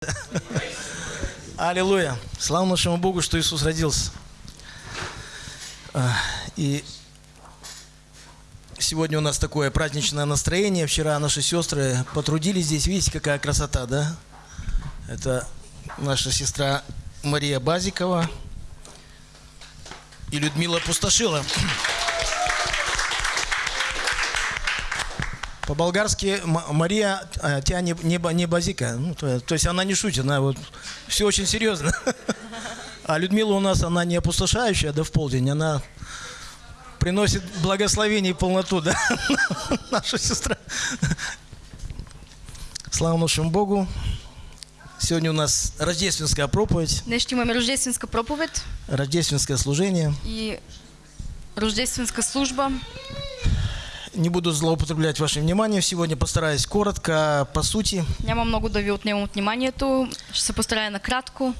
Аллилуйя. Слава нашему Богу, что Иисус родился. А, И сегодня у нас такое праздничное настроение. Вчера наши сестры потрудились здесь. Видите, какая красота, да? Это наша сестра Мария Базикова и Людмила Пустошила. По-болгарски Мария а, тебя не, не, ба- не базика. Ну, то, то есть она не шутит, она вот все очень серьезно. А Людмила у нас, она не опустошающая, да в полдень, она приносит благословение и полноту, да, наша сестра. Слава нашему Богу. Сегодня у нас рождественская проповедь, Днес ще имаме рождественска проповед рождественское служение. и рождественска служба. Не буду злоупотреблять вашим вниманием. Сегодня постараюсь коротко, по сути. Няма много да ви отнемам от вниманието. Ще се постарая накратко.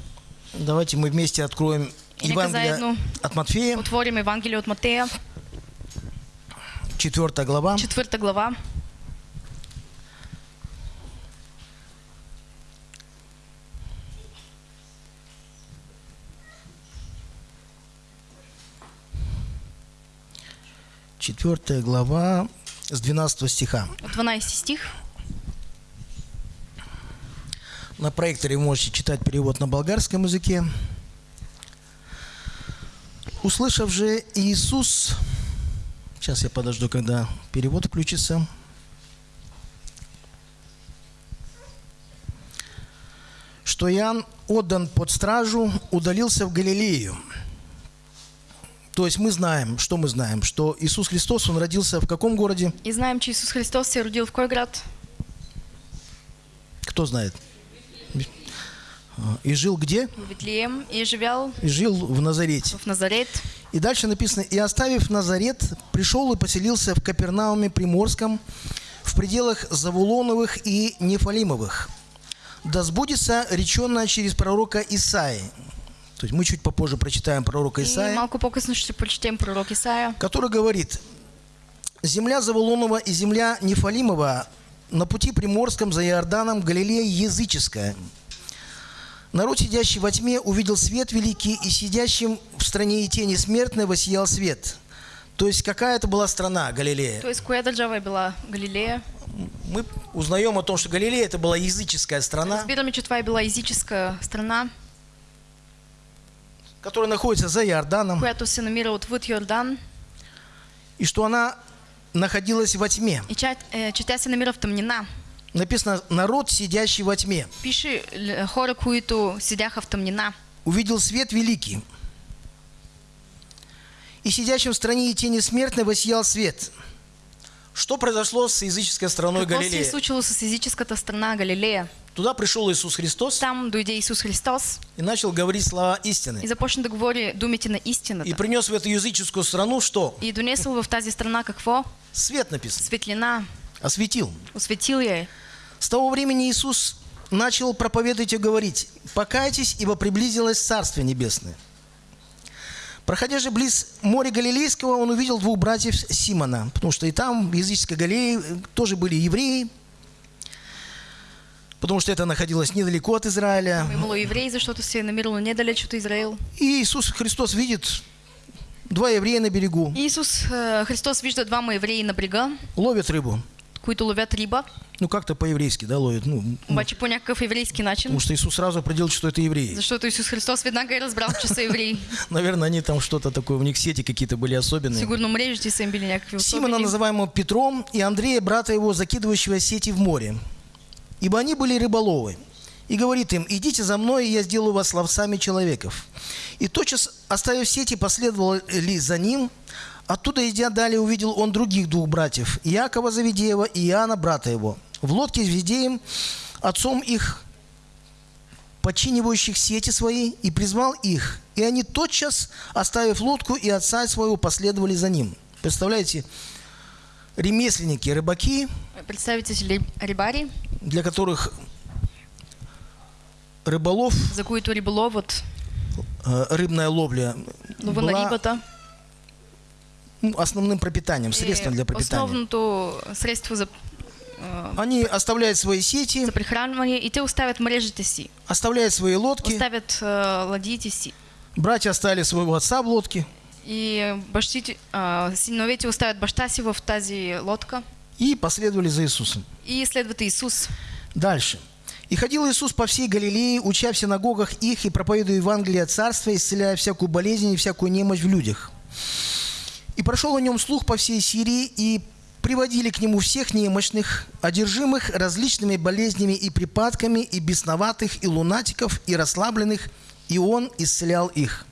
Давайте мы вместе откроем Евангелие заедно от Матфея, Отворим Евангелие от Матея, 4 глава. четвърта глава. Четвертая глава с 12 стиха. От 12 стих. На проекторе вы можете читать перевод на болгарском языке. Услышав же Иисус, сейчас я подожду, когда перевод включится. Что Иоанн отдан под стражу, удалился в Галилею. То есть мы знаем, что мы знаем, что Иисус Христос, Он родился в каком городе? И знаем, че Исус Христос се родил в кой град? Кто знает? И жил где? В Витлием. И живял И жил в Назарете. в Назарет. И дальше написано, и оставив Назарет, пришел и поселился в Капернауме Приморском, в пределах Завулоновых и Нефалимовых. Да сбудется реченное через пророка Исаи. То есть мы чуть попозже прочитаем пророка И Исаия, малко по-късно ще прочетем пророк Исаия. который говорит, «Земля Завулонова и земля Нефалимова на пути Приморском за Иорданом Галилея языческая. Народ, сидящий во тьме, увидел свет великий, и сидящим в стране и тени смертной воссиял свет». То есть какая это была страна Галилея? Тоест, коя държава е била Галилея? Мы узнаем о том, что Галилея это была языческая страна, това е била езическа страна, которая находится за Иорданом, която се намира отвъд Йордан и что она находилась во тьме. и че, е, че тя се намира в тъмнина. Написано «народ, сидящий во тьме». Пише л- хора, които седяха в тъмнина. увидел свет великий. И сидящим в стране и тени смертной воссиял свет. Что произошло с языческой страной Какво Галилея? случило с езическата страна Галилея? Туда пришел Иисус Христос Там дойде Исус Христос и начал говорить слова и истины. започна да говори думите на истината. И принес в эту языческую страну что? И донесъл в тази страна какво? Свет написано. Светлина. Осветил. Осветил я е. С того времени Иисус начал проповедовать и говорить, «Покайтесь, ибо приблизилось Царствие Небесное». Проходя же близ моря Галилейского, он увидел двух братьев Симона, потому что и там, в языческой Галилее, э, тоже были евреи, потому что это находилось недалеко от Израиля. Имало евреи, защото се е намирало недалеч от Израил. И Иисус Христос видит два еврея на берегу, И Исус е, Христос вижда двама евреи на брега, ловят рыбу. Които ловят риба, Ну, как-то по-еврейски, да, ловят. Ну, ну, обаче по някакъв еврейски начин. потому что Иисус сразу определил, что это евреи. Защото Исус Христос веднага е разбрал, че са евреи. Наверное, они там что-то такое, у них сети какие-то были особенные. Сигурно мрежите са им били някакви Симона, особени. называемого Петром, и Андрея, брата его, закидывающего сети в море. Ибо они были рыболовы. И говорит им, идите за мной, и я сделаю вас ловцами человеков. И тотчас, оставив сети, последовали за ним. Оттуда, идя далее, увидел он других двух братьев, Иакова Завидеева и Иоанна, брата его. В лодке с Завидеем, отцом их, подчинивающих сети свои, и призвал их. И они тотчас, оставив лодку и отца своего, последовали за ним. Представляете, ремесленники, рыбаки, Представите си ли- рибари, для которых рыболов, за които риболовът, э, рыбная ловля на была рибата ну, основным пропитанием, средством для пропитания. основното средство за а, Они оставляют свои сети, за прихранване и те оставят мрежите си, оставляют свои лодки. оставят а, ладиите си. Братья оставили своего отца в лодке И бащите, а, синовете оставят баща си в тази лодка и последовали за Иисусом. и следват Иисус. Дальше. «И ходил Иисус по всей Галилее, уча в синагогах их и проповедуя Евангелие Царства, исцеляя всякую болезнь и всякую немощь в людях. И прошел о нем слух по всей Сирии, и приводили к нему всех немощных, одержимых различными болезнями и припадками, и бесноватых, и лунатиков, и расслабленных, и он исцелял их.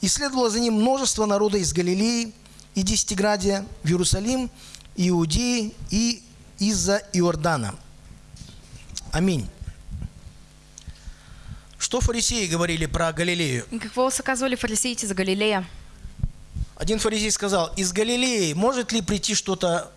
И следовало за ним множество народа из Галилеи и Десятиградия в Иерусалим, Иудеи и из-за Иордана. Аминь. Что фарисеи говорили про Галилею? И какво са казвали фарисеите за Галилея? Один фарисей сказал, из Галилеи может ли прийти что-то,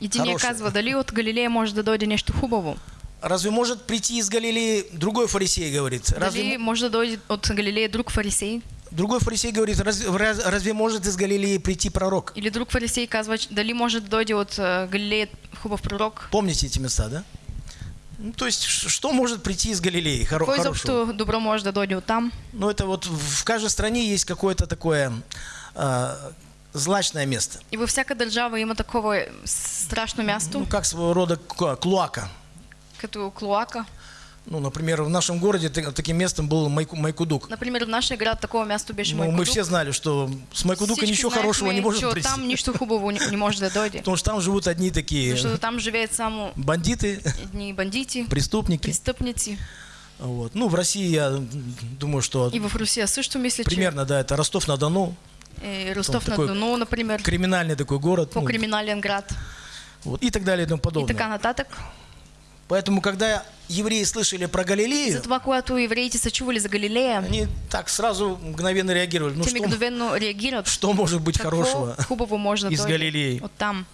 Един я Хороше. казва, дали от Галилея може да дойде нещо хубаво? разве может прийти из Галилеи, другой фарисей говорит, разве, Дали може да дойде от Галилея друг фарисей? другой фарисей говорит, разве, раз- разве может из Галилеи прийти пророк? Или друг фарисей казва, че- дали може да дойде от а, Галилея хубав пророк? Помните эти места, да? Ну, то есть, что может прийти из Галилеи хоро- Какво хорошего? добро може да дойде от там? Ну, это вот в каждой стране есть какое-то такое злачное место. И във всяка държава има такова е, страшно място, Ну, как своего рода клоака. като Клоака. Ну, например, в нашем городе та- таким местом был Майку- Майкудук. Например, в нашия град такова място беше Ну, мы все знали, что с Майкудука Всички ничего знаехме, хорошего не может прийти. там нищо хубаво не, не може да дойде. Потому что там живут одни такие Защото там живеят само бандиты, едни бандити, преступники. престъпници. Вот. Ну, в России, я думаю, что И в Русия също мисля, че примерно, да, это Ростов-на-Дону, е, Ростов на такой Дону, например, криминальный такой город, ну, по-криминален град вот, и так далее и тому и подобное. така нататък. Поэтому, когда евреи слышали про Галилею, Затова, когато евреите са чували за Галилея, они так сразу мгновенно реагировали. Ну, что, мигновенно реагират. что может быть хорошего? да из Галилеи? от там.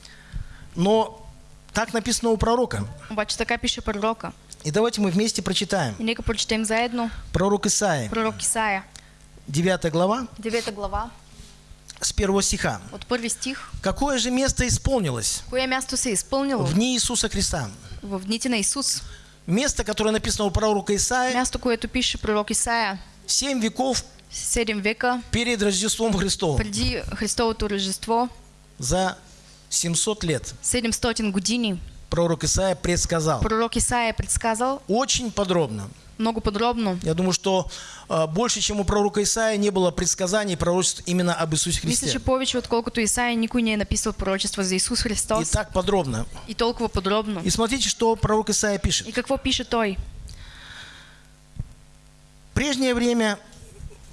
Но так написано у пророка. Обаче така пише пророка. И давайте мы вместе прочитаем. И нека прочетем заедно Пророк Исаия, пророк Исаия, 9 глава, 9 глава, с первого стиха. от първи стих. Какое же место исполнилось Кое място се е изпълнило в дни Иисуса Христа? в дните на Исус? Место, которое написано у пророка Исаия, Място, което пише пророк Исаия, семь веков 7 века перед Рождеством Христовым. преди Христовото Рождество, За 700 лет 700 години, пророк Исаия предсказал. пророк Исаия предсказал Очень подробно. Много подробно. Я думаю, что а, больше, чем у пророка Исаия, не было предсказаний и пророчеств именно об Иисусе Мисля, Христе. че повече отколкото Исаия никой не написал пророчество за Исус И Христос так подробно. и толкова подробно. И смотрите, что пророк Исаия пишет. И какво пише той? Прежнее время,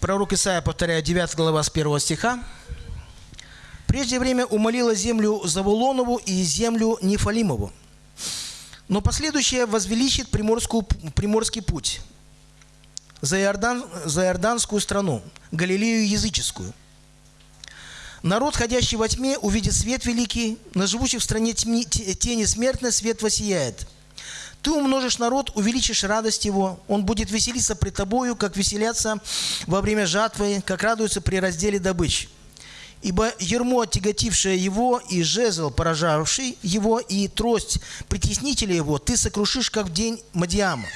пророк Исаия, повторяю, 9 глава с 1 стиха, прежнее время умолила землю Завулонову и землю Нефалимову. Но последующее возвеличит приморскую, приморский путь за, Иордан, за Иорданскую страну, Галилею языческую. Народ, ходящий во тьме, увидит свет великий, на живущих в стране тьми- те- тени смертной свет воссияет. Ты умножишь народ, увеличишь радость его, он будет веселиться пред тобою, как веселятся во время жатвы, как радуются при разделе добычи. Ибо ермо, оттяготившее его, и жезл, поражавший его, и трость притеснителя его, ты сокрушишь, как в день Мадиама.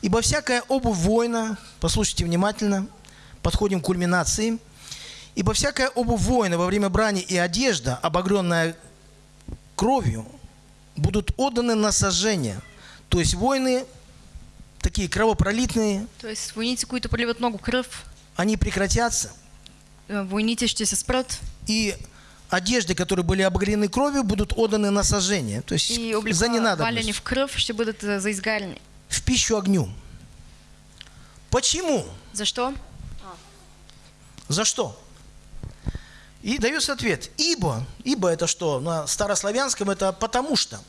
Ибо всякая обувь воина, послушайте внимательно, подходим к кульминации, ибо всякая обувь воина во время брани и одежда, обогренная кровью, будут отданы на сожжение. То есть воины, такие кровопролитные, Тоест, войници, които проливат много кръв, они прекратятся, и одежды, которые были обогрены кровью, будут отданы на сожжение. То есть и за ненадобность, в кръв, ще бъдат е, за изгаряне. в пищу огню. Почему? Защо? За что? И дается ответ. Ибо. Ибо это что? На старославянском это потому что.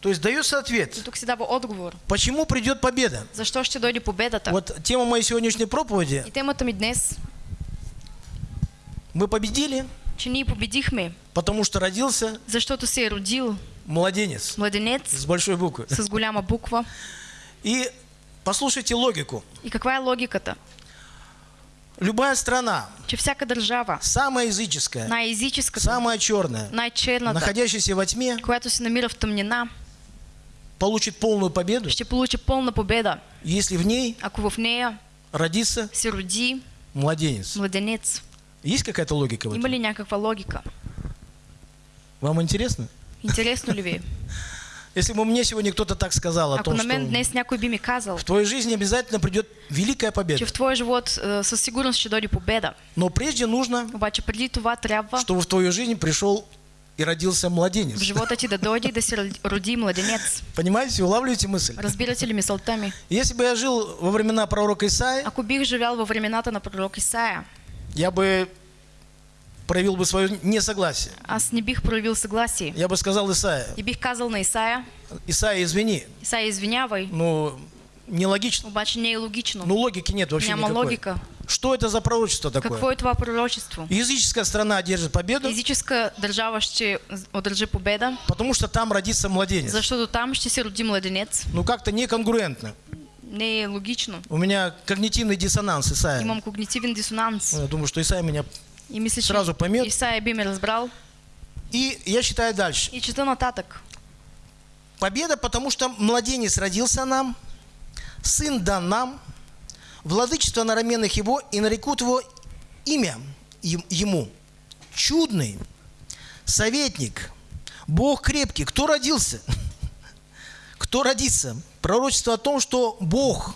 То есть дается И ответ. тук се дава отговор. Почему придет победа? Защо ще дойде победата? Вот тема моей сегодняшней проповеди. И темата ми днес, Мы победили, че ние победихме, потому что родился защото се е родил младенец младенец с большой буквы. с голяма буква. И послушайте логику. И каква е логиката? любая страна, че всяка държава, самая языческая, най-езическата, самая черная, най-черната, находящаяся во тьме, която се намира в тъмнина, получит полную победу, ще получи пълна победа, если в ней ако в нея родится се роди младенец. младенец. Есть какая-то логика в Има этом? ли някаква логика? Вам интересно? Интересно ли ви? Если бы мне сегодня кто-то так сказал о Ако том, на что мен днес някой би ми казал, в твоей жизни обязательно придет великая че победа, в твоя живот е, със сигурност ще дойде победа. но прежде нужно, Обаче преди това трябва чтобы в твою жизнь пришел и родился в младенец. живота ти да дойде да се роди- младенец. Понимаете, улавливаете мысль? Разбирате ли мисълта ми? Если бы я жил во времена пророка Исаия, Ако бих живял във времената на пророк Исаия, я бы проявил бы свое несогласие. аз не бих проявил съгласие. Я бы сказал Исаия, И бих казал на Исаия, Исаия, извини, Исаия, извинявай, ну, нелогично. обаче не е логично. Ну, логики нет вообще Няма никакой. логика. Что это за пророчество такое? Какво е това пророчество? Языческая страна одержит победу, Физическа държава ще одържи победа, потому что там родится младенец. защото там ще се роди младенец. Ну, как-то неконгруентно. Не е логично. У меня когнитивный диссонанс, Исаия. Имам когнитивен дисонанс. Я думаю, что Исаия меня... И мисля, Сразу поймет. Исаия би ме разбрал. И я читаю дальше. И чета нататък. Победа, потому что младенец родился нам, сын дан нам, владычество на раменах его, и нарекут его имя им- ему. Чудный, советник, Бог крепкий. Кто родился? Кто родится? Пророчество о том, что Бог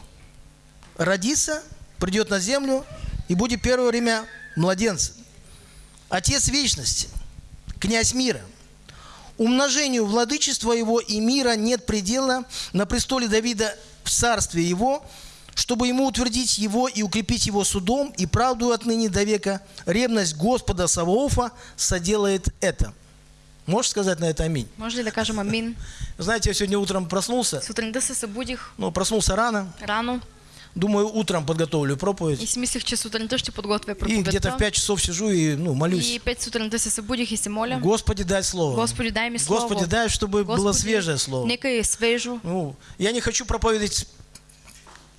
родится, придет на землю и будет первое время младенцем. Отец вечности, князь мира. Умножению владычества его и мира нет предела на престоле Давида в царстве его, чтобы ему утвердить его и укрепить его судом и правду отныне до века. Ревность Господа Саваофа соделает это. Можешь сказать на это аминь? Може ли да кажем амин? Знаете, я сегодня утром проснулся, Сутринта се събудих ну, проснулся рано, рано думаю, утром подготовлю и проповедь. си мислех, че сутринта ще подготвя И где-то в проповедта. 5 часов сижу и ну, молюсь. И пет сутринта се събудих и се моля. Господи, дай слово. Господи, дай ми слово. Господи, дай, чтобы было Господи, свежее слово. Нека е свежо. Ну, я не хочу проповедовать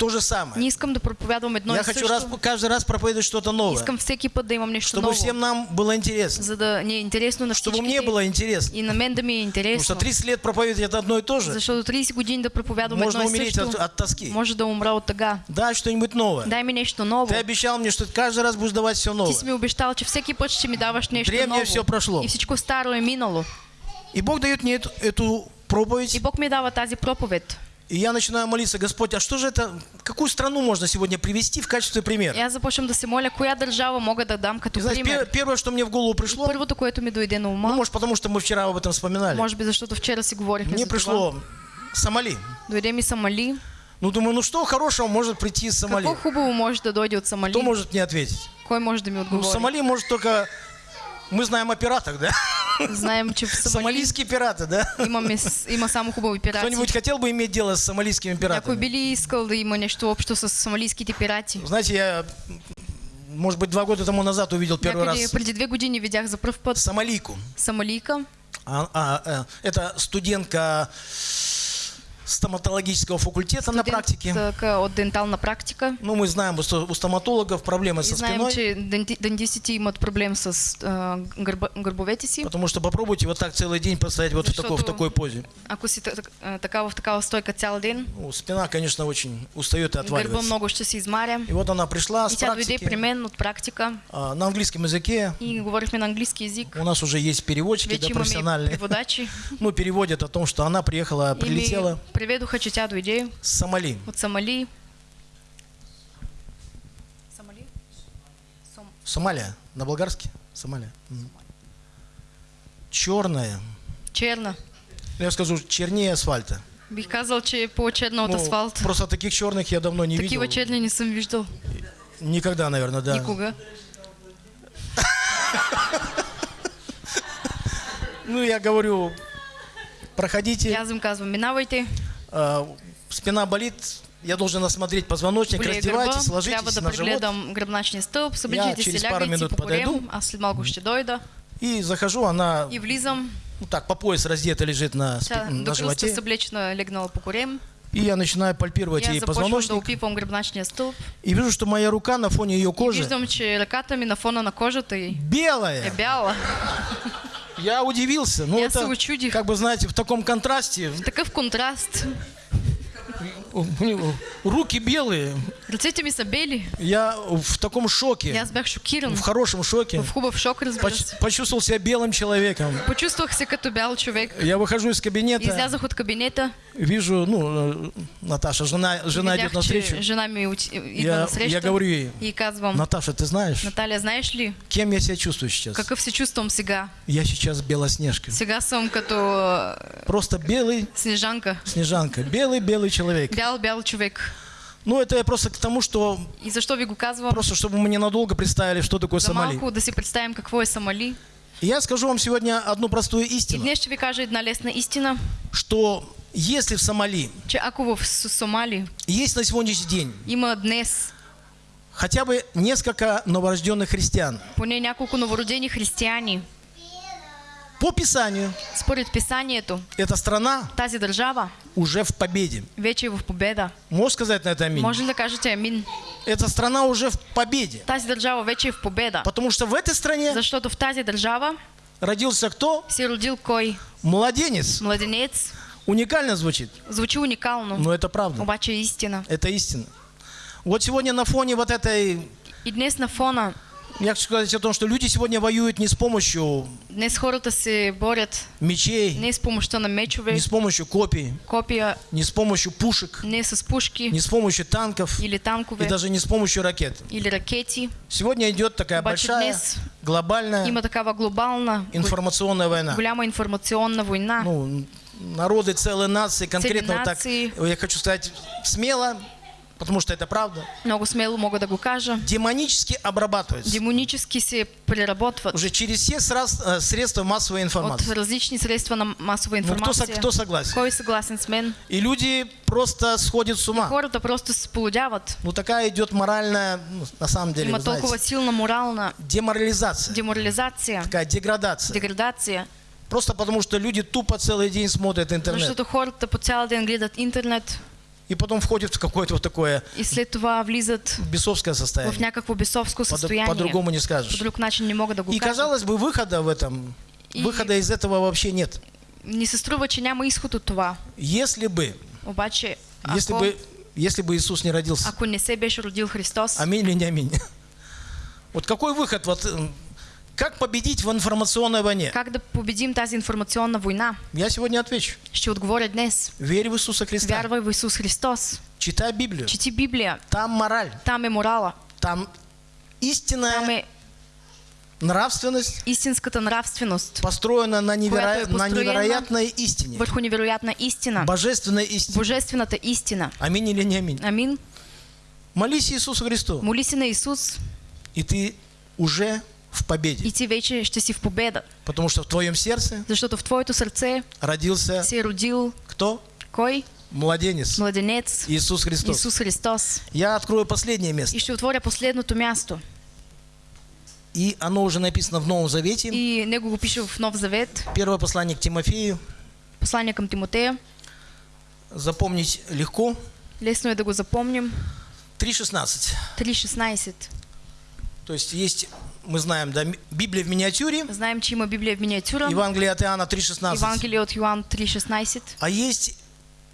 то же самое. Не искам да проповядвам едно Я и хочу раз, каждый раз проповедовать что-то новое. Искам всеки път да имам нещо Чтобы ново. всем нам было интересно. За да ни е интересно на Чтобы мне было интересно. И на мен да ми е Потому интересно. что 30 лет проповедовать это одно и то же. Защото 30 години да проповядвам Можно едно и умереть също. от, от тоски. Може да умра от тъга. Дай что-нибудь новое. Дай ми нещо ново. Ты обещал мне, что ты каждый раз будешь давать все Ти новое. си ми обещал, че всеки път ще ми даваш нещо Древнее ново. все прошло. И всичко старо е минало. И Бог дает мне эту, эту проповедь. И Бог ми дава тази проповед. И я начинаю молиться, Господь, а что же это, какую страну можно сегодня привести в качестве примера? аз започвам да се моля, коя държава мога да дам като И знаете, пример. пер- первое, что мне в голову пришло, Първото, което ми дойде на ну, ума, может, потому что мы вчера об этом вспоминали, може би защото вчера си говорихме мне за пришло Сомали. Дойде ми Сомали. Ну, думаю, ну что хорошего может прийти из Сомали? Какво хубаво може да дойде от Сомали? Кто может мне ответить? Кой може да ми Ну, отговори? Сомали может только... Мы знаем о пиратах, да? Знаем, че в Сомали Сомалийские пираты, да? имаме, с- има само хубави пирати. Кто-нибудь хотел бы иметь дело с сомалийскими Някой пиратами? би ли искал да има нещо общо с сомалийските пирати? Знаете, я, может быть, два года тому назад увидел первый Някъде раз преди две години видях за пръв път сомалийку. Сомалийка. А- а, э, это студентка стоматологического факультета на практике. От дентална практика. Ну, мы знаем, у сто- у стоматологов проблемы И со знаем, спиной. че денти- дентистите имат проблем с а, гърба, гърбовете си. Потому что попробуйте вот так целый день простоять вот в такой, в такой позе. Ако си та- а, така в такава стойка цял ден, Ну, спина, конечно, очень устает и гърба отваливается. много ще се измаря. И вот она пришла с И тя дойде при практики мен от практика а, на английском языке. и говорихме на английски язик. У нас уже есть переводчики, да, Вече и профессиональные. Ну, переводят о том, что она приехала, прилетела ми тя дойде с Сомали. от Сомали. Сомали? Сом... Сомалия, на болгарский? Сомалия. М. Черная. Черна. Я скажу, чернее асфальта. Бих казал, че от Ну, асфалт. Просто таких черных я давно не Такива видел. черни не съм виждал Никогда, наверное, да. никога. Ну, я говорю, проходите. аз им казвам, минавайте, спина болит, я должен осмотреть позвоночник, более раздевайтесь, трябва ложитесь на живот гръбначния стълб, съближите через пару минут корем, подойду. дойда и захожу, она и влизам. ну, так по пояс раздета лежит на, спи- на животе. И я начинаю пальпировать Я ей позвоночник. стълб. И вижу, что моя рука на фоне ее И кожи ръката ми на фона на кожата й е белая. Я удивился. Ну, Я это, се учудих. как бы, знаете, в таком контрасте. Такъв контраст. Руки белые. Ръцете ми са бели. Я в таком шоке. аз бях шокиран. В хорошем шоке. В хубав шок, разбира Поч- се. Почувствовал себя белым человеком. Почувствах се като бял човек. Я выхожу из кабинета, Излязах от кабинета. вижу, ну, э, Наташа, жена, жена идет видях, навстречу. че жена ми уti- идва Я, на я говорю ей, И казвам, Наташа, ты знаешь, Наталия, знаеш ли, кем я себя чувствую сейчас? какъв се чувствам сега? Я сейчас Белоснежка. Сега съм като Просто белый снежанка. Снежанка. Белый-белый человек. Бял, бял човек. Ну, это я просто к тому, что И защо ви го казвам? просто, чтобы мы ненадолго представили, что такое За Сомали. малко да си представим какво е Самали. И я скажу вам сегодня одну простую И истину, днес ще ви кажа една лесна истина, что если в Сомали че ако в Сомали? есть на сегодняшний день има днес. хотя бы несколько новорожденных христиан, поне няколко новородени християни, по Писанию. Според писанието, эта страна тази държава уже в победе. вече в победа. Можешь сказать на это аминь? Може ли кажете амин? Эта страна уже в победе. Тази държава вече в победа. Потому что в этой стране Защото в тази държава родился кто? се родил кой? Младенец. Младенец. Уникально звучит, Звучи уникално, но это правда. обаче истина. Это истина. Вот сегодня на фоне вот этой И днес на фона, Я хочу сказать о том, что люди сегодня воюют не с помощью днес хората се борят мечей, не с помощта на мечове, не с помощью копий, копия, не с помощью пушек, не с пушки не с помощью танков или и танкове, даже не с помощью ракет. или ракети. Сегодня идет такая Обаче большая днес глобальная Има такава глобална, информационная война. голяма информационна война. Ну, народы, целые нации, конкретно вот так, нации. я хочу сказать смело, потому что это правда, Много смело мога да го кажа. демонически обрабатываются. Демонически се преработват Уже через все э, средства массовой от информации. различни средства на масова Ну, кто, кто согласен? Кой е съгласен с мен? И люди просто сходят с ума. Хората просто сполудяват. Ну такая идет моральная, ну, на самом деле, Има толкова силна морална деморализация, деморализация, такая деградация. деградация. Просто потому что люди тупо целый день смотрят интернет. Защото хората по цял ден гледат интернет И потом входят в какое-то вот такое и след това влизат бесовское в состояние. някакво бесовско По- състояние. По-другому не По скажешь. друг начин не мога да И казалось бы, выхода в этом, И- выхода из этого вообще нет. Ни се струва, че няма изход от това. Если бы, Обаче, если ако, бы, если бы Иисус не родился. ако не се беше родил Христос, Аминь или не аминь? Вот какой выход? Вот как победить в информационной войне? как да победим тази информационна война? Я сегодня отвечу. Ще отговоря днес. Верь в Иисуса Христа. Вярвай в Исус Христос. Читай Библию. Чети Библия. Там мораль. Там е морала. Там истинная Там е нравственность истинската нравственост. построена на, неверо... На невероятной истине. Върху невероятна истина. Божественной истине. Божествената истина. Аминь или не аминь? Амин. Молись Иисусу Христу, Моли се на Исус и ты уже в победе. и ти вече ще си в победа. Потому что в твоем сердце Защото в твоето сърце родился се родил кто? кой? Младенец. Младенец. Иисус Христос. Исус Христос. Я открою последнее место. И ще отворя последното място. И оно уже написано в Новом Завете. И него го пише в Нов Завет. Первое послание к Тимофею. Послание към Тимотея. Запомнить легко. Лесно е да го запомним. 3.16. 3.16. То есть есть, мы знаем, да, Библия в миниатюре. Знаем, че има Библия в миниатюра. Евангелие от Иоанна 3.16. Евангелие от Йоан 3.16. А есть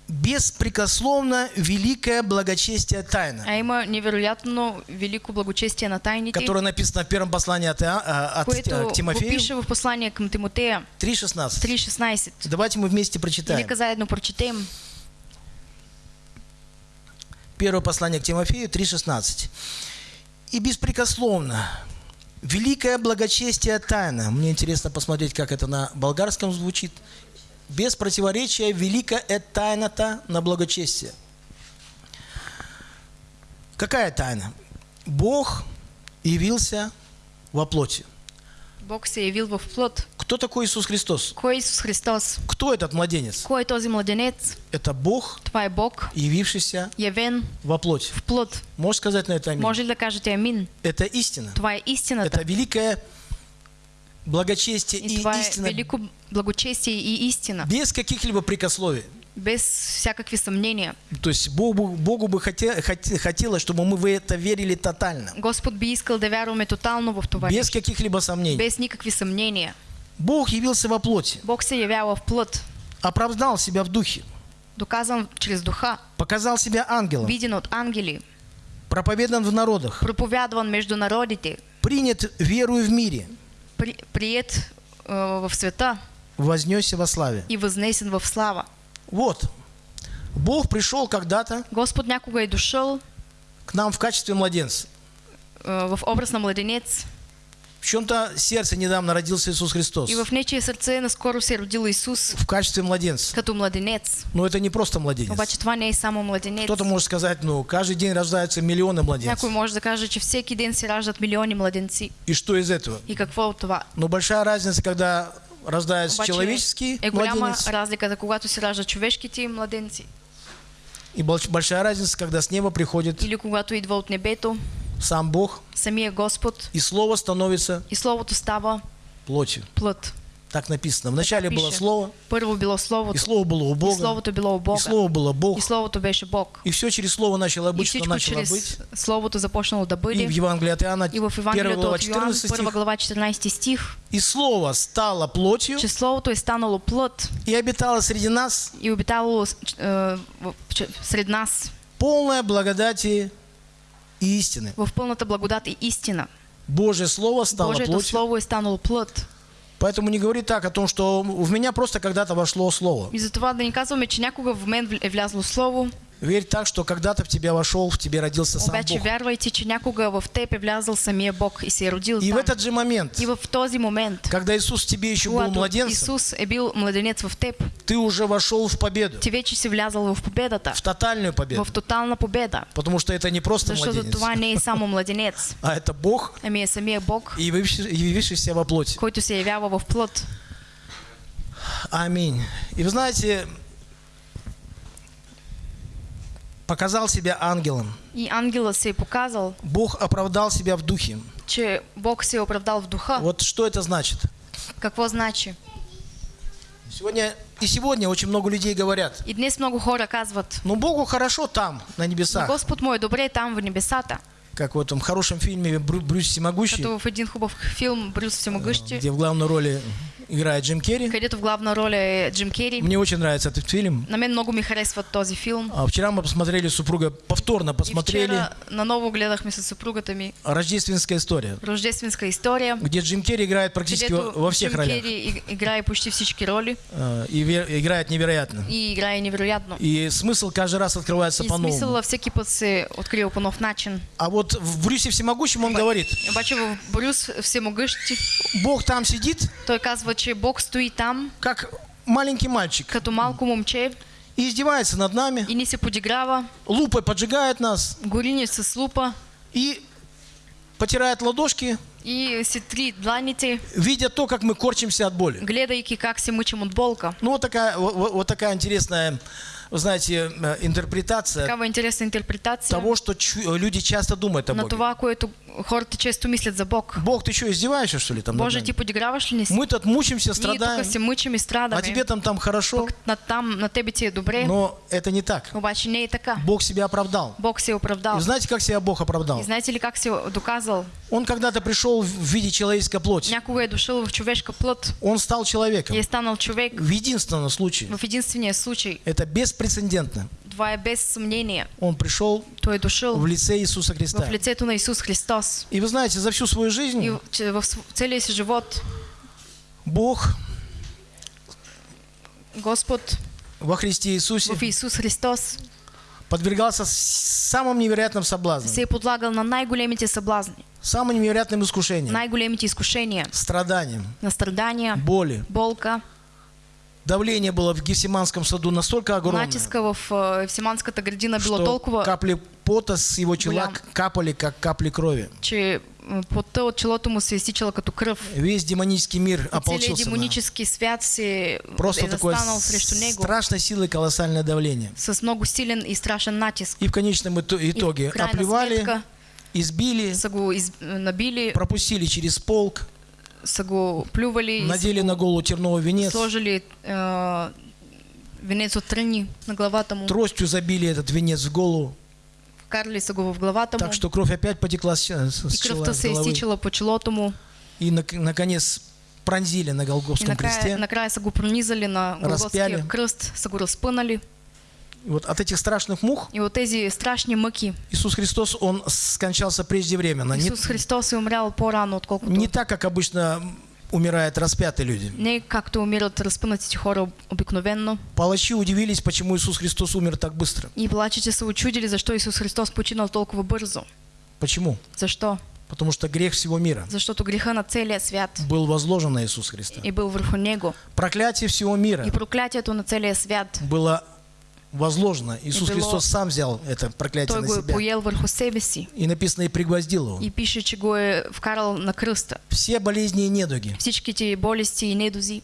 беспрекословно великое благочестие тайна, А има невероятно велико благочестие на тайните, которое написано в первом послании от, а, от което к го Тимофею пише в послание към Тимотея 3.16. 3.16. Давайте мы вместе прочитаем. Нека заедно прочетем. Первое послание к Тимофею 3.16. И беспрекословно великое благочестие тайна. Мне интересно посмотреть, как это на болгарском звучит. Без противоречия великая тайна-то на благочестие. Какая тайна? Бог явился во плоти. Бог се явил в плът. Кто такой Иисус Христос? Кой е Исус Христос? Кто этот младенец? Кой този младенец? Это Бог, Това е Бог, явившийся явен во плоти. в плът. Можешь сказать на это аминь? Може ли да кажете амин? Это истина. Това е истината. Это великое благочестие И и истина велико благочестие и истина. без каких-либо прикословий. без всякакви съмнения. То есть Богу, Богу бы хоте- хоте- хотелось, чтобы мы в это верили тотально, Господ би искал да вярваме тотално в това. без каких-либо сомнений. без никакви съмнения. Бог явился во плоти, Бог се явява в плът, оправдал себя в духе, доказан чрез духа, показал себя ангелом, виден от ангели, проповедан в народах, проповядван между народите, принят верою в мире, при, прият э, в света. Вознесся во славе. и вознесен в слава. Вот, Бог пришел когда-то Господ някога е дошъл к нам в качестве младенца. э, в образ на младенец В чем-то сердце недавно родился Иисус Христос. и в нечие сърце наскоро се родил Исус В качестве младенца. като младенец. Но это не просто младенец. Обаче това не е само младенец. Кто-то может сказать, ну, каждый день рождаются миллионы младенцев. Някой може да каже, че всеки ден се раждат милиони младенци. И что из этого? И какво от това? Но большая разница, когда рождается Обаче человеческий е голяма младенец, разликата, когато се раждат човешките младенци. и больш- большая разница, когда с неба приходит Или когато идва от небето, сам Бог, самия Господ и Слово становится и Словото става плотью. плът. Так написано. Вначале было. Слово, Първо било и Словото. Слово было у И Бога, Словото било у и Бога. Слово было Бог. И Словото беше Бог. И все через Слово начало И быть, всичко начало быть. Словото започнало да И в бъде. Евангелии от Иоанна, И в 1 Евангелието глава, от Йоан, 14 първа стих. глава, 14 стих, И Слово стало плотью че Словото е станало плът и обитало среди нас и обитало е, в- че- сред нас полное благодати и истины. в пълната благодат и истина. Божье Слово стало Божието плотью. Слово е станало плът. Поэтому не говори так о том, что в меня просто когда-то вошло Слово. И затова да ни казваме, че някога в мен вл- е влязло Слово, Верь так, что когда-то в тебя вошел, в тебе родился сам обаче Бог. вярвайте, че някога в теб е влязъл самия Бог и се родил И в там. этот же момент, И в този момент, когда Иисус в тебе еще был младенцем, Исус е бил младенец в теб, ты уже вошел в победу, ти вече си влязал в победата, в тотальную победу. в тотална победа. Потому что это не просто Защото младенец, това не е само младенец, а это Бог, ами е самия Бог, и явивший- явившийся во плоти. който се явява в плът. Аминь. И вы знаете, показал себя ангелом. И ангела се показал, Бог оправдал себя в духе. че Бог се оправдал в духа. Вот что это значит? Какво значи? Сегодня и сегодня очень много людей говорят, И днес много хора казват, ну Богу хорошо там, на "Но небесах. Господ му е добре там в небесата. Как в этом хорошем фильме Брю- Брюс Всемогущий, Като в един хубав филм Брюс Всемогъщи, где в главной роли играет Джим Керри. където в главна роля е Джим Кери. Мне очень нравится этот фильм. На мен много ми харесва този филм. А вчера мы посмотрели с супругой, повторно И посмотрели вчера наново гледахме с съпругата ми «Рождественская история», рождественска история, где Джим Керри играет практически во, всех Джим ролях. Кери иг- играе почти всички роли А, И играет невероятно. и играе невероятно. И смысл каждый раз открывается И по-новому. смисъла всеки път се открива по нов начин. А вот в Брюсе Всемогущем он говорит, Обаче в Брюс Всемогъщи Бог там сидит, той казва, че Бог стои там как маленький мальчик, като малко момче. И издевается над нами, и ни се подиграва, лупой поджигает нас. Гори ни с лупа. И потирает ладошки, и си три дланите, видя то, как мы корчимся от боли. гледайки как се мъчим от болка. Ну вот такая, вот, вот- такая интересная, вы знаете, э, интерпретация Такава интересна интерпретация того, что люди часто думают о на Боге. това, което хората често мислят за Бог. Бог, ты что, издеваешься, что ли, там? Боже, нами? ти подиграваш ли ни си? Мы тут мучимся, Ние страдаем, тук се мъчим и страдаме. а тебе там, там хорошо. Пък на, там, на тебе ти е добре, Но это не так. обаче не е така. Бог себя оправдал. Бог се е оправдал. И знаете, как себя Бог оправдал? И знаете ли как се е доказал? Он когда-то пришел в виде человеческой плоти. Някога е дошъл в човешка плът Он стал человеком. и е станал човек В единственном случае. в единствения случай. Это беспрецедентно. Това е без съмнение. Он пришел Той е дошъл в лице Иисуса в Христа. лицето на Исус Христос. И вы знаете, за всю свою И жизнь в- че в целия си живот Бог Господ во Христе Иисусе в Исус Христос подвергался самым невероятным соблазнам, се подлагал на най-големите съблазни, самым невероятным искушениям, най-големите изкушения, страданиям, на страдания, боли. болка, Давление было в Гефсиманском саду настолько огромное, натиска в э, Евсиманската градина било что толкова, капли пота с его чела капали, как капли крови. че м, потта от челото му се е изтичала като кръв. Весь демонический мир ополчился на демонически свят се Просто застанал срещу него страшной силой колоссальное давление. с много силен и страшен натиск. И в конечном ито- И итоге в крайна оплевали, избили, набили, пропустили через полк, го плювали, надели на голову терновый венец сложили э, венец от тръни на главата му. Тростью забили этот венец в голову, Вкарали са го в главата му. так что кровь опять потекла с, с И чела, кръвта с се е головы. изтичала по челото му. И нак- наконец пронзили на И Голгофском накрая, кресте. накрая са го пронизали на Разпяли. Голготския кръст, са го разпънали. И вот от этих страшных мух И от тези страшни мъки Иисус Христос, Он скончался преждевременно. Не, Исус Христос е умрял по-рано, отколкото не так, как обычно умирают распятые люди. не както умират разпънатите хора об- обикновенно. Палачи удивились, почему Иисус Христос умер так быстро. И плачете са очудили, защо Исус Христос починал толкова бързо. Почему? Защо? Потому что грех всего мира Защото греха на целия свят был возложен на Иисус Христа. е бил върху него. Проклятие всего мира И проклятието на целия свят было возложено. Иисус Христос сам взял это проклятие на себя. И написано, и пригвоздил его. И пише, че го е вкарал на кръста. Все болезни и недуги Всичките болести и недози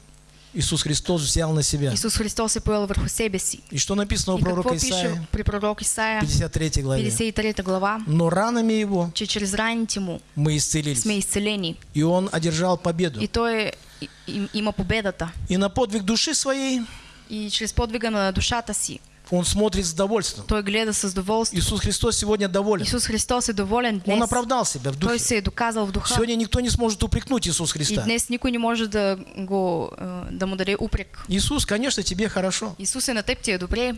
Иисус Христос взял на себя. Исус Христос е поел върху себе си. И что написано у И пророка Исаия, при пророк Исаия, 53 главе? 53 глава, Но ранами его че чрез раните му мы исцелились. сме изцелени. И он одержал победу. И той е, и, и, има победата. И на подвиг души своей И чрез подвига на душата си, он смотрит с довольством. той гледа с доволство. Иисус Христос сегодня доволен. Исус Христос е доволен днес. Он оправдал себя в Той духе. се е доказал в духа. Сегодня никто не сможет упрекнуть Иисус И Христа. днес никой не може да, го, е, да му даде упрек. Иисус, конечно, тебе хорошо. Исус е на теб ти е добре,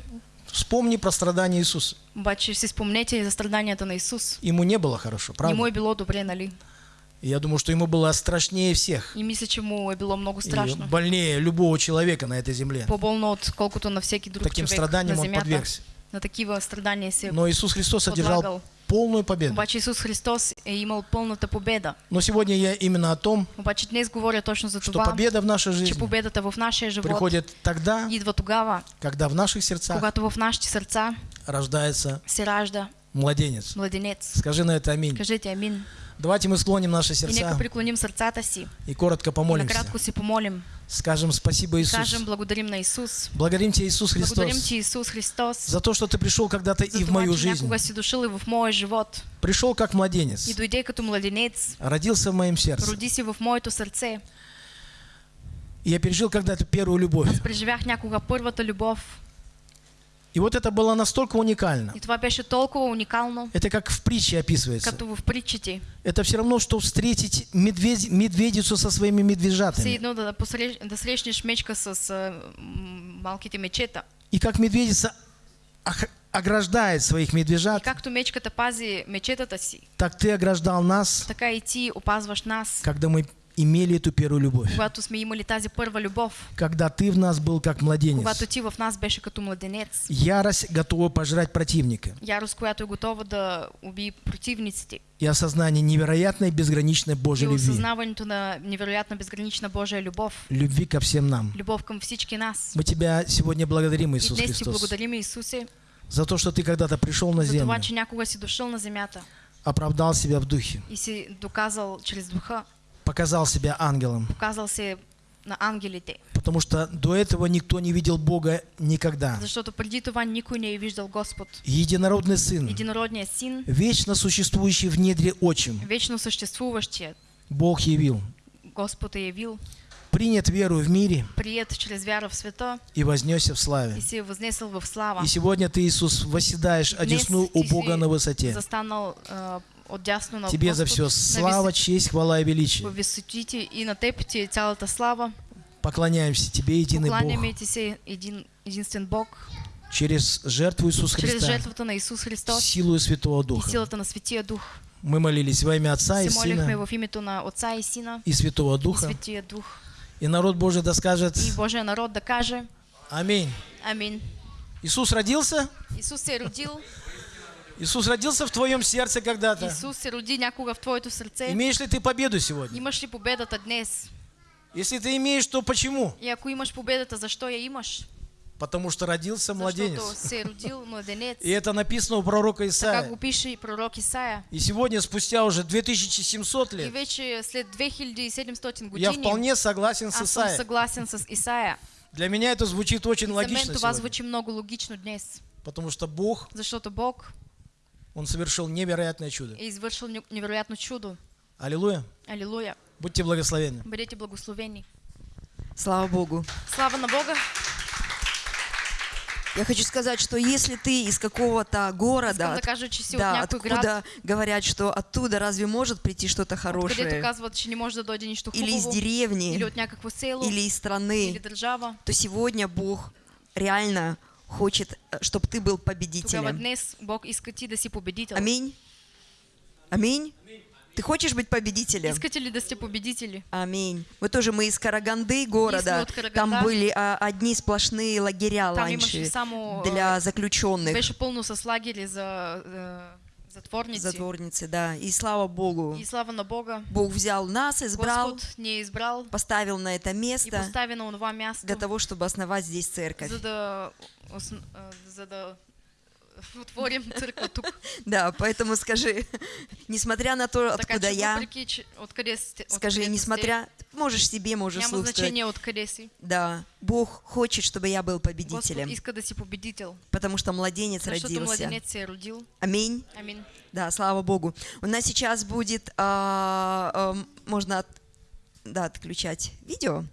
Вспомни про страдания Иисуса. обаче си спомнете за страданията на Исус. Ему не было хорошо, правда? е било добре, нали? И я думаю, что ему было страшнее всех. И мисля, че му е било много И страшно. больнее любого человека на этой земле. По-болно, отколкото на всеки друг Таким страданиям на он подвергся. На такива страдания се Но Иисус Христос одержал полную победу. Обаче Исус Христос е имал пълната победа. Но сегодня я именно о том, Обаче днес говоря точно за что това, победа в нашей че жизни победата в нашия живот приходит тогда, идва тогава, когда в наших сердцах когато в нашите сърца рождается се ражда младенец. младенец. Скажи на это аминь. Кажете амин. Давайте мы склоним наши И нека сердца преклоним сърцата си и коротко и помолимся. накратко си помолим. Скажем спасибо, Иисус. Кажем благодарим на Исус. Благодарим Тебя, Иисус Благодарим Христос, Ти, Исус Христос, за то, что Ты пришел когда-то и в мою че жизнь. си дошъл и в моя живот. Пришел как младенец, И дойде като младенец. родился в моем сердце. Роди си в моето сърце. И я пережил когда-то первую любовь. Преживях някога първата любов. И вот это было настолько уникально. И това беше толкова уникално, Это как в притче описывается. като в притчите. Это все равно, что встретить медведь- медведицу со своими Все медвежатами. едно да, посрещ, да срещнеш мечка с а, малките мечета. И как медведица ограждает своих И медвежат, както мечката пази мечетата си, так Ты ограждал нас, така и ти опазваш нас, когда мы имели эту первую любовь. когато сме имали тази първа любов, Когда Ты в нас был как младенец. когато ти в нас беше като младенец. Ярость готова пожрать противника. Ярост, която е готова да убие противниците. И осознание невероятной безграничной И Божьей любви. осъзнаването на невероятна безгранична Божия любов. Любви ко всем нам. Любов към всички нас. Мы Тебя сегодня благодарим, И Иисус днес ти Христос, благодарим, Исусе, за то, что Ты когда-то пришел на за землю, това, че някога си дошъл на земята оправдал себя в духе, и си доказал чрез духа, показал себя ангелом, показал се на ангелите. потому что до этого никто не видел Бога никогда. Защото преди това никой не е виждал Господ. Единородный Сын, Единородният син, вечно существующий в недре отчим, вечно съществуващият, Бог явил, Господ е явил, принят веру в мире прият чрез вяра в света и вознесся в славе. и се е възнесъл в слава. И сегодня Ты, Иисус, восседаешь одесну у Бога на высоте. застанал а, отдясно на Тебе за все слава, честь, хвала и величие. в висотите и на теб ти е цялата слава. Поклоняемся Тебе, единый Бог, ти се един, единствен Бог, через жертву Иисуса Христа, жертвата на Исус Христос силу Святого и Духа. силата на Светия Дух. Мы молились во имя Отца и Се молихме Сына в името на Отца и Сина и Святого и Духа. Светия Дух. И народ Божий да скажет И Божия народ да каже Аминь. Амин. Иисус родился? Исус се родил, Иисус родился в твоем сердце когда-то. Исус се роди някога в твоето сърце. Имеешь ли ты победу сегодня? Имаш ли победата днес? Если ты имеешь, то почему? И ако имаш победата, защо я имаш? Потому что родился младенец. И это написано у пророка Исаия. и пророк Исаия. И сегодня, спустя уже 2700 И лет, вече след 2700 я години вполне согласен с Исаией. съгласен с Исаия. Для меня это звучит очень логично това сегодня. звучи много логично днес. Потому что Бог Он совершил невероятное чудо. е извършил не- невероятно чудо. Аллилуйя. Алилуя. Будьте благословенны. Бъдете благословени. Слава Богу. Слава на Бога! Я хочу сказать, что если ты из какого-то города, от да, откуда град, говорят, что оттуда разве может прийти что-то хорошее, или из деревни, или из страны, то сегодня Бог реально хочет, чтобы ты был победителем. днес Бог иска ти да си победител. Аминь. Аминь. Ты хочешь быть победителем? Искате ли да сте победители? Аминь. Мы тоже, мы из Караганды города. Там были а, одни сплошные лагеря Там раньше само, для а, заключенных. Беше пълно с лагери за е, затворници. Затворницы, да. И слава Богу, И слава на Бога, Бог взял нас, избрал, Господ ни е избрал поставил на это и место постави на това място, для того, чтобы основать здесь церковь. за да, е, за да отворим църква тук. Да, поэтому скажи, несмотря на то, така откуда я, скажи, несмотря, можешь себе, можешь сте, няма слушать. значение откъде си. Да, Бог хочет, чтобы я был победителем, иска да си победител, потому что младенец родился. се е родил. Аминь. Амин. Да, слава Богу. У нас сейчас будет, а, а, можно да, отключать видео.